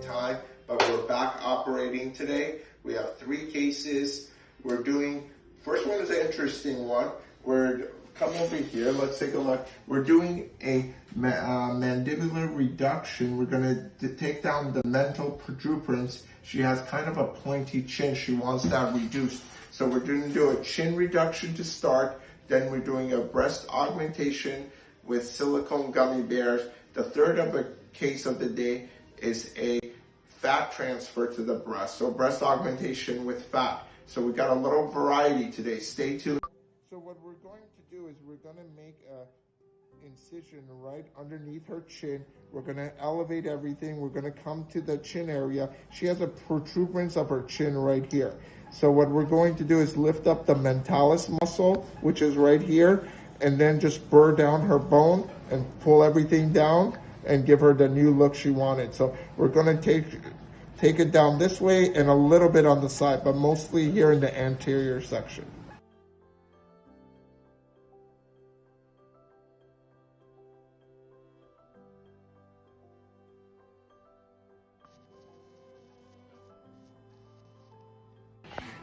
time, but we're back operating today. We have three cases. We're doing, first one is an interesting one. We're, come over here, let's take a look. We're doing a ma- uh, mandibular reduction. We're gonna take down the mental protuberance. She has kind of a pointy chin. She wants that reduced. So we're gonna do a chin reduction to start. Then we're doing a breast augmentation with silicone gummy bears. The third of a case of the day is a fat transfer to the breast. So breast augmentation with fat. So we got a little variety today. Stay tuned. So what we're going to do is we're going to make a incision right underneath her chin. We're going to elevate everything. We're going to come to the chin area. She has a protuberance of her chin right here. So what we're going to do is lift up the mentalis muscle, which is right here, and then just burr down her bone and pull everything down and give her the new look she wanted. So we're going to take take it down this way and a little bit on the side, but mostly here in the anterior section.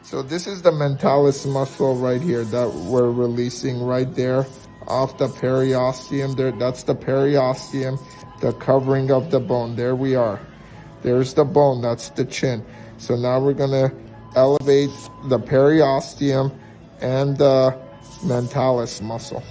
So this is the mentalis muscle right here that we're releasing right there off the periosteum. There, that's the periosteum, the covering of the bone. There we are. There's the bone. That's the chin. So now we're gonna elevate the periosteum and the mentalis muscle.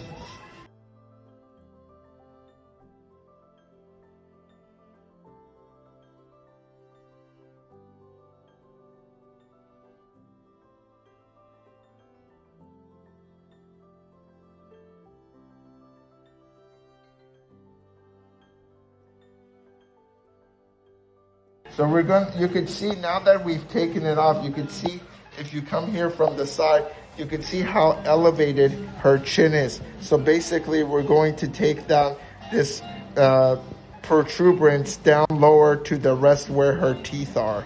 So we're going, you can see now that we've taken it off, you can see if you come here from the side, you can see how elevated her chin is. So basically we're going to take down this uh, protuberance down lower to the rest where her teeth are.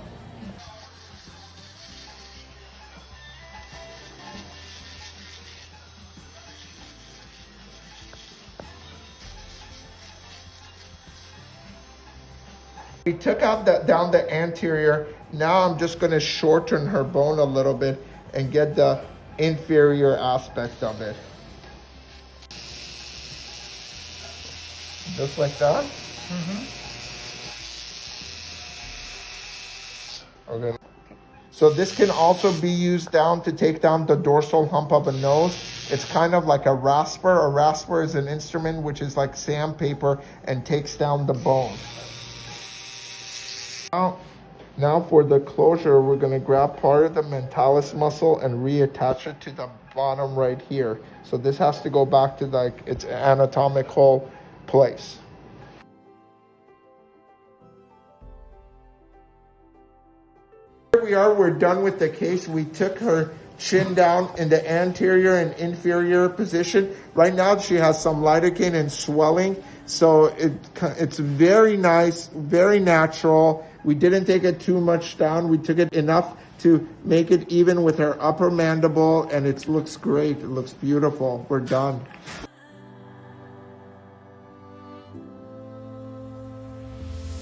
We took out the, down the anterior. Now I'm just going to shorten her bone a little bit and get the inferior aspect of it. Just like that. Mm-hmm. Okay. So this can also be used down to take down the dorsal hump of a nose. It's kind of like a rasper. A rasper is an instrument which is like sandpaper and takes down the bone. Now, now for the closure, we're going to grab part of the mentalis muscle and reattach it to the bottom right here. So this has to go back to like its anatomical place. Here we are, we're done with the case. We took her chin down in the anterior and inferior position. Right now she has some lidocaine and swelling. So it, it's very nice, very natural. We didn't take it too much down. We took it enough to make it even with her upper mandible and it looks great. It looks beautiful. We're done.